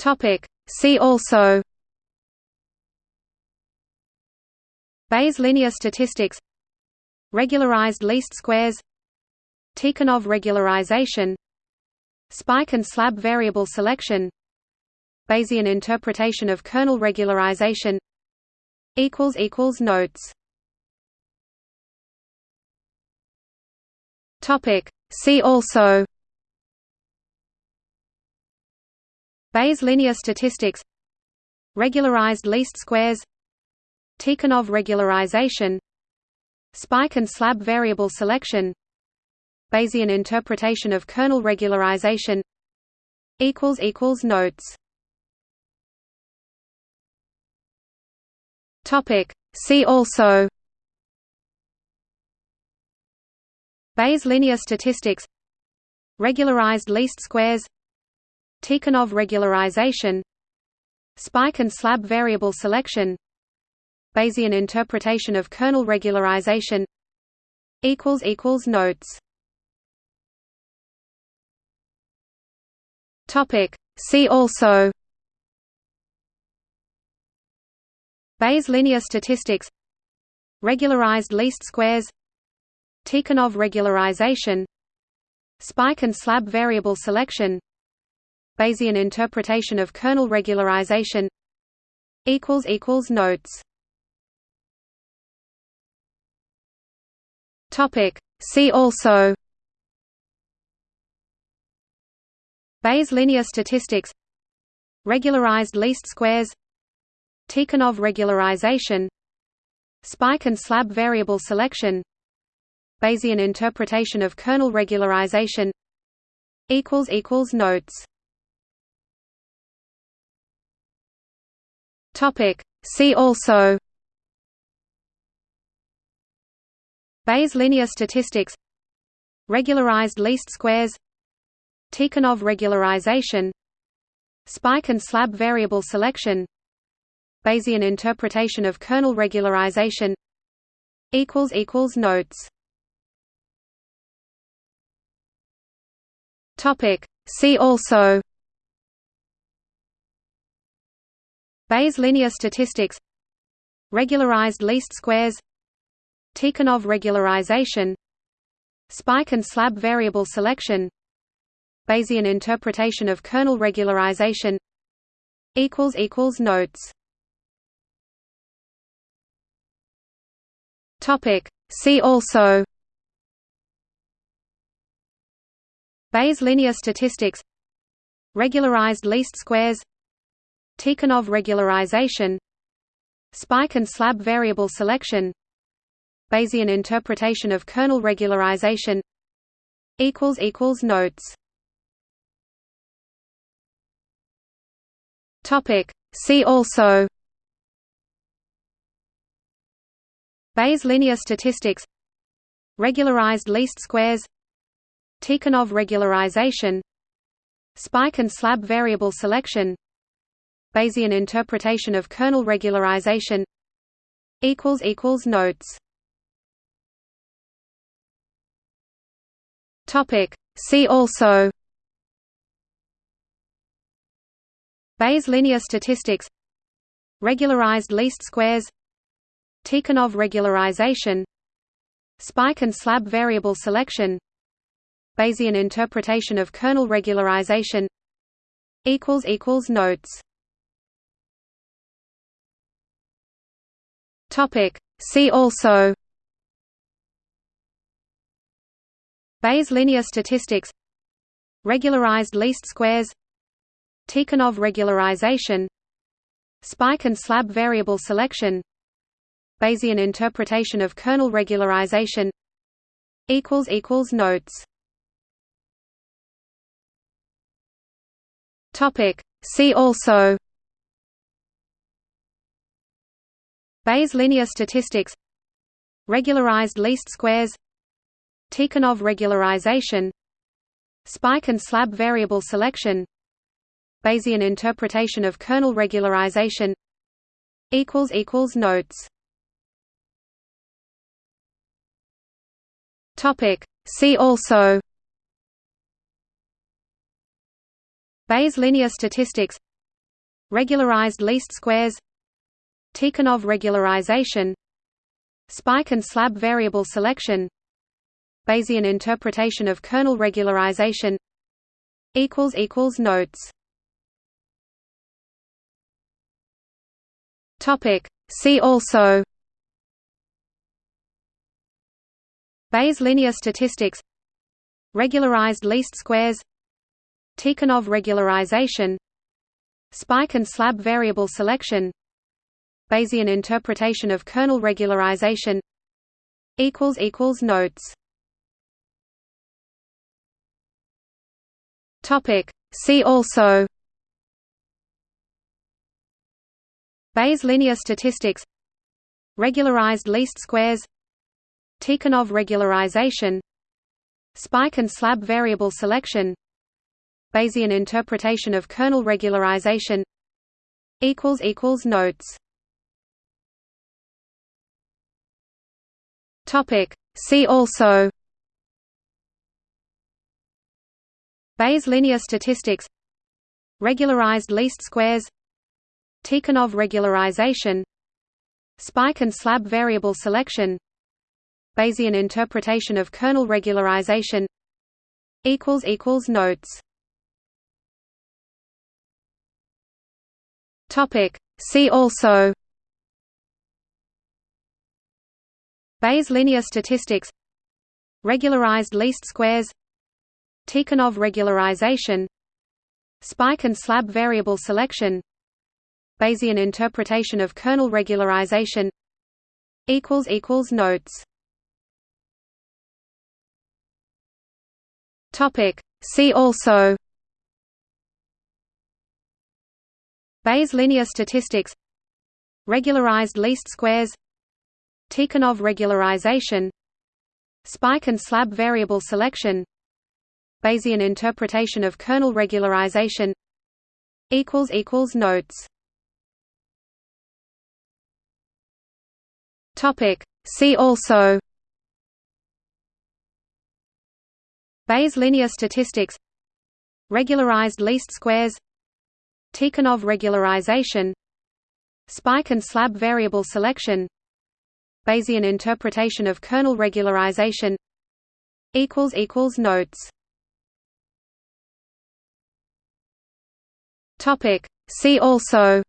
Topic. See also. Bayes linear statistics. Regularized least squares. Tikhonov regularization. Spike and slab variable selection. Bayesian interpretation of kernel regularization. Notes. Topic. See also Bayes linear statistics Regularized least squares Tikhonov regularization Spike and slab variable selection Bayesian interpretation of kernel regularization Notes. See also Bayes linear statistics Regularized least squares Tikhonov regularization. Spike and slab variable selection. Bayesian interpretation of kernel regularization. Notes. Topic. See also. Bayes linear statistics. Regularized least squares. Tikhonov regularization. Spike and slab variable selection Bayesian interpretation of kernel regularization Notes Topic. See also Bayes linear statistics Regularized least squares Tikhonov regularization Spike and slab variable selection Bayesian interpretation of kernel regularization Notes Topic. See also. Bayes linear statistics. Regularized least squares. Tikhonov regularization. Spike and slab variable selection. Bayesian interpretation of kernel regularization. Notes. Topic. See also Bayes linear statistics Regularized least squares Tikhonov regularization Spike and slab variable selection Bayesian interpretation of kernel regularization Notes Topic. See also Bayes linear statistics Regularized least squares Tikhonov regularization Spike and slab variable selection Bayesian interpretation of kernel regularization Notes. See also. Bayes linear statistics. Regularized least squares. Tikhonov regularization. Spike and slab variable selection Bayesian interpretation of kernel regularization Notes Topic. See also Bayes linear statistics Regularized least squares Tikhonov regularization Spike and slab variable selection Bayesian interpretation of kernel regularization Notes Topic. See also. Bayes linear statistics. Regularized least squares. Tikhonov regularization. Spike and slab variable selection. Bayesian interpretation of kernel regularization. Notes. Topic. See also Bayes linear statistics Regularized least squares Tikhonov regularization Spike and slab variable selection Bayesian interpretation of kernel regularization Notes Topic. See also Bayes linear statistics regularized least squares Tikhonov regularization. Spike and slab variable selection. Bayesian interpretation of kernel regularization. Equals equals notes. Topic. See also. Bayes linear statistics. Regularized least squares. Tikhonov regularization. Spike and slab variable selection Bayesian interpretation of kernel regularization equals equals notes Topic. See also Bayes linear statistics Regularized least squares Tikhonov regularization Spike and slab variable selection Bayesian interpretation of kernel regularization Notes See also. Bayes linear statistics. Regularized least squares. Tikhonov regularization. Spike and slab variable selection. Bayesian interpretation of kernel regularization. Notes. See also Bayes linear statistics Regularized least squares Tikhonov regularization Spike and slab variable selection Bayesian interpretation of kernel regularization Notes. See also Bayes linear statistics Regularized least squares Tikhonov regularization Spike and slab variable selection Bayesian interpretation of kernel regularization Notes. See also Bayes linear statistics Regularized least squares Tikhonov regularization Spike and slab variable selection Bayesian interpretation of kernel regularization Notes Topic. See also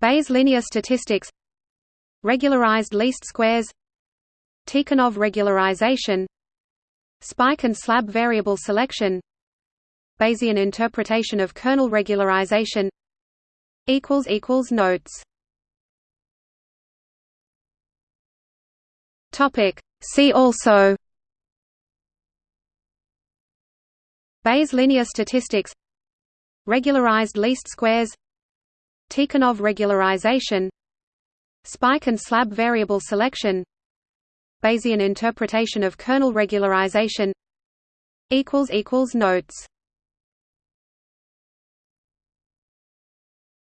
Bayes linear statistics Regularized least squares Tikhonov regularization Spike and slab variable selection Bayesian interpretation of kernel regularization Notes See also. Bayes linear statistics. Regularized least squares. Tikhonov regularization. Spike and slab variable selection. Bayesian interpretation of kernel regularization. Notes.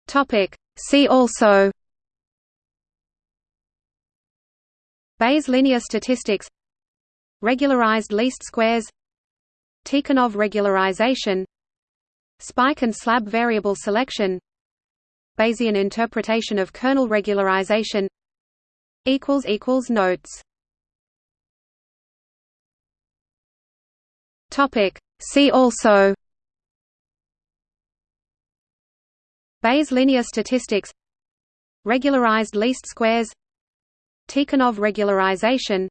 Topic. See also Bayes linear statistics Regularized least squares Tikhonov regularization Spike and slab variable selection Bayesian interpretation of kernel regularization Notes. See also Bayes linear statistics Regularized least squares Tikhonov regularization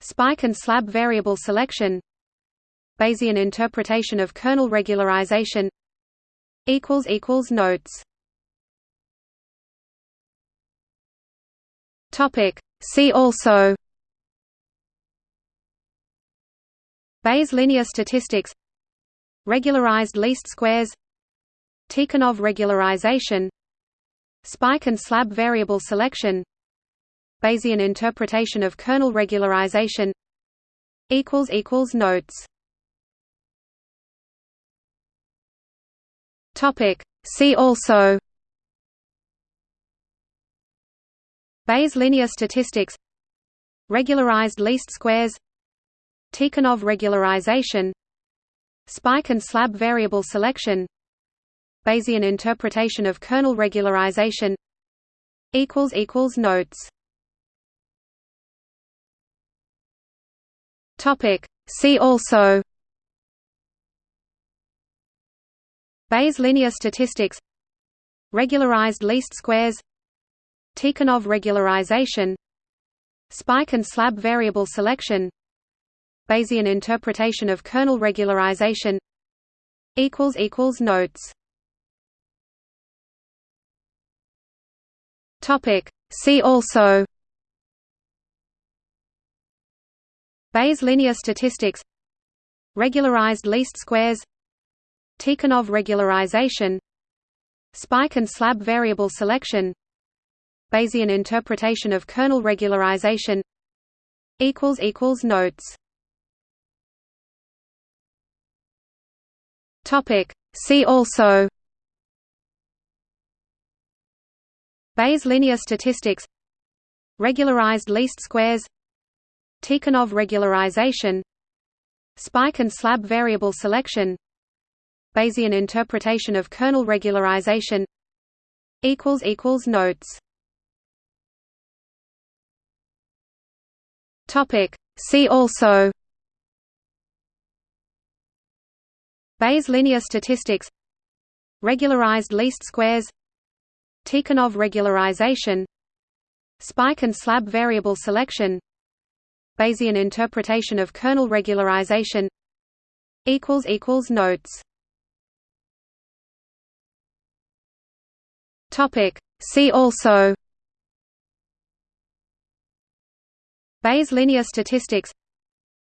Spike and slab variable selection Bayesian interpretation of kernel regularization Notes. See also Bayes linear statistics Regularized least squares Tikhonov regularization Spike and slab variable selection Bayesian interpretation of kernel regularization Notes Topic. See also Bayes linear statistics Regularized least squares Tikhonov regularization Spike and slab variable selection Bayesian interpretation of kernel regularization Notes Topic. See also. Bayes linear statistics. Regularized least squares. Tikhonov regularization. Spike and slab variable selection. Bayesian interpretation of kernel regularization. Notes. See also Bayes linear statistics Regularized least squares Tikhonov regularization Spike and slab variable selection Bayesian interpretation of kernel regularization Notes. See also. Bayes linear statistics Regularized least squares Tikhonov regularization. Spike and slab variable selection. Bayesian interpretation of kernel regularization. Notes. See also. Bayes linear statistics. Regularized least squares. Tikhonov regularization. Spike and slab variable selection Bayesian interpretation of kernel regularization Notes. Topic. See also Bayes linear statistics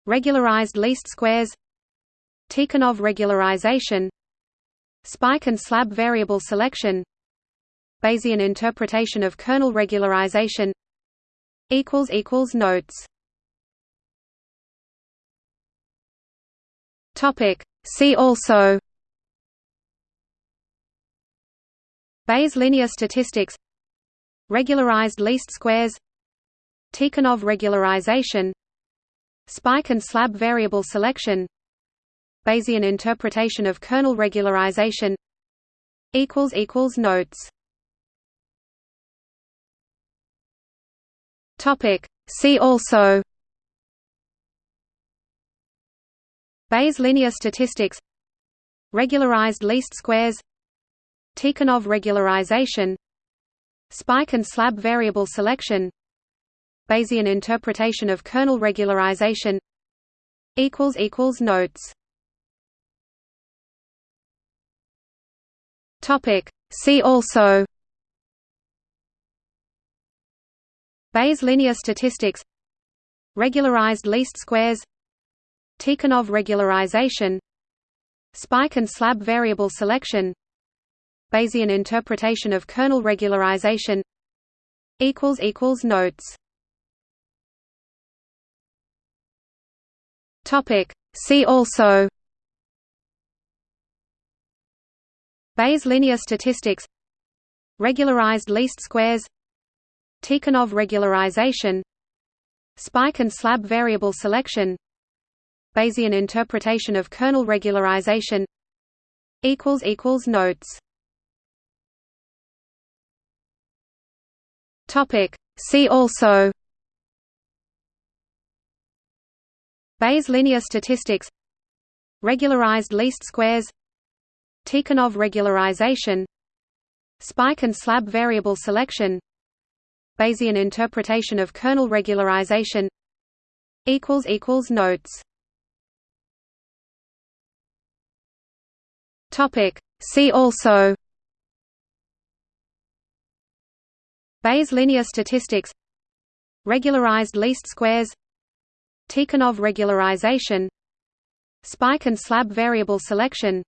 Regularized least squares Tikhonov regularization Spike and slab variable selection Bayesian interpretation of kernel regularization Notes See also Bayes linear statistics Regularized least squares Tikhonov regularization Spike and slab variable selection Bayesian interpretation of kernel regularization equals equals Notes Topic. See also Bayes linear statistics Regularized least squares Tikhonov regularization Spike and slab variable selection Bayesian interpretation of kernel regularization Notes. Topic. See also Bayes linear statistics Regularized least squares Tikhonov regularization Spike and slab variable selection Bayesian interpretation of kernel regularization Notes. See also. Bayes linear statistics. Regularized least squares. Tikhonov regularization. Spike and slab variable selection Bayesian interpretation of kernel regularization Notes. Topic. See also Bayes linear statistics Regularized least squares Tikhonov regularization Spike and slab variable selection Bayesian interpretation of kernel regularization Notes See also. Bayes linear statistics. Regularized least squares. Tikhonov regularization. Spike and slab variable selection.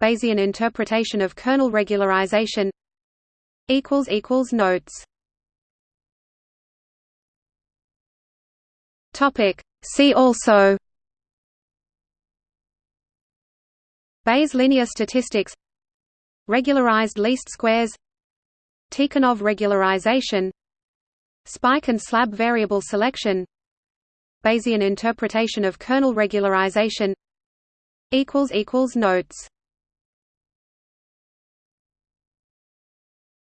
Bayesian interpretation of kernel regularization. Notes. Topic. See also Bayes linear statistics Regularized least squares Tikhonov regularization Spike and slab variable selection Bayesian interpretation of kernel regularization equals equals notes.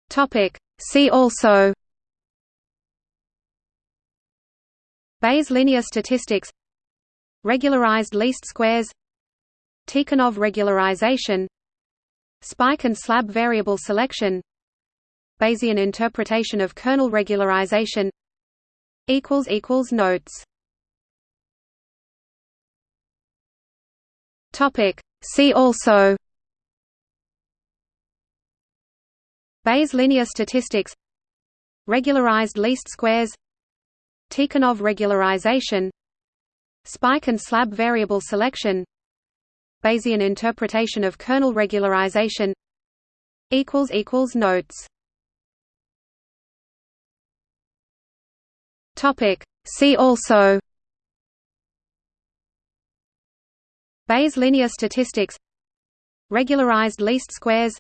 Topic. See also Bayes linear statistics regularized least squares Tikhonov regularization. Spike and slab variable selection. Bayesian interpretation of kernel regularization. Equals equals notes. Topic. See also. Bayes linear statistics. Regularized least squares. Tikhonov regularization. Spike and slab variable selection Bayesian interpretation of kernel regularization equals equals notes Topic. See also Bayes linear statistics Regularized least squares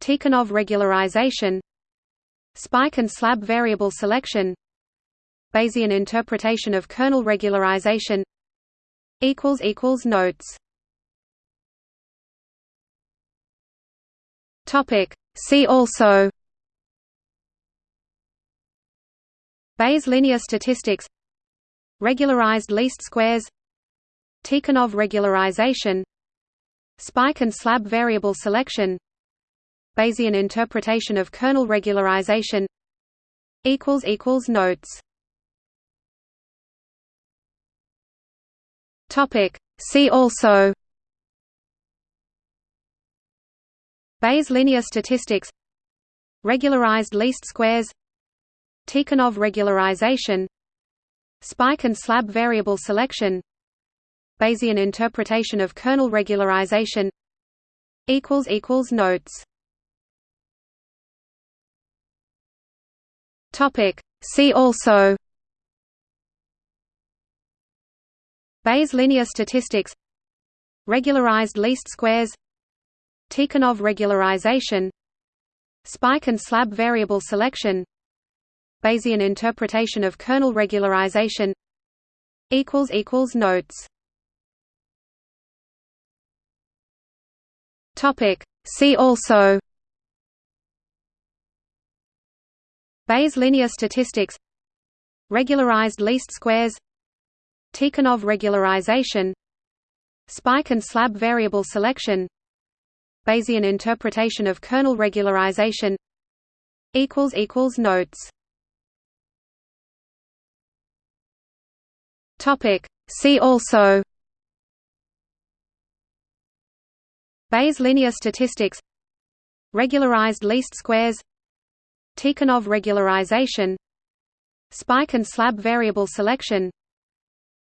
Tikhonov regularization Spike and slab variable selection Bayesian interpretation of kernel regularization Notes Topic. See also. Bayes linear statistics. Regularized least squares. Tikhonov regularization. Spike and slab variable selection. Bayesian interpretation of kernel regularization. Notes. Topic. See also Bayes linear statistics Regularized least squares Tikhonov regularization Spike and slab variable selection Bayesian interpretation of kernel regularization Notes Topic. See also Bayes linear statistics Regularized least squares Tikhonov regularization Spike and slab variable selection Bayesian interpretation of kernel regularization Notes Topic. See also Bayes linear statistics Regularized least squares Tikhonov regularization Spike and slab variable selection Bayesian interpretation of kernel regularization Notes Topic. See also Bayes linear statistics Regularized least squares Tikhonov regularization Spike and slab variable selection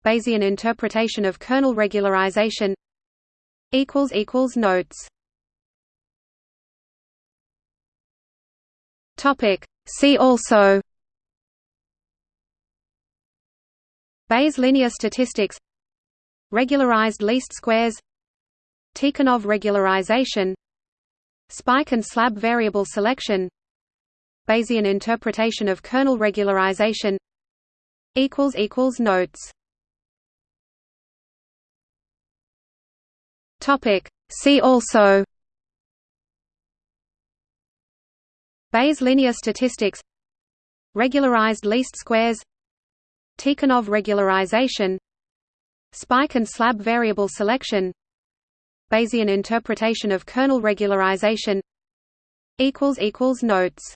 Bayesian interpretation of kernel regularization Notes Topic. See also. Bayes linear statistics. Regularized least squares. Tikhonov regularization. Spike and slab variable selection. Bayesian interpretation of kernel regularization. Notes. Topic. See also Bayes linear statistics Regularized least squares Tikhonov regularization Spike and slab variable selection Bayesian interpretation of kernel regularization Notes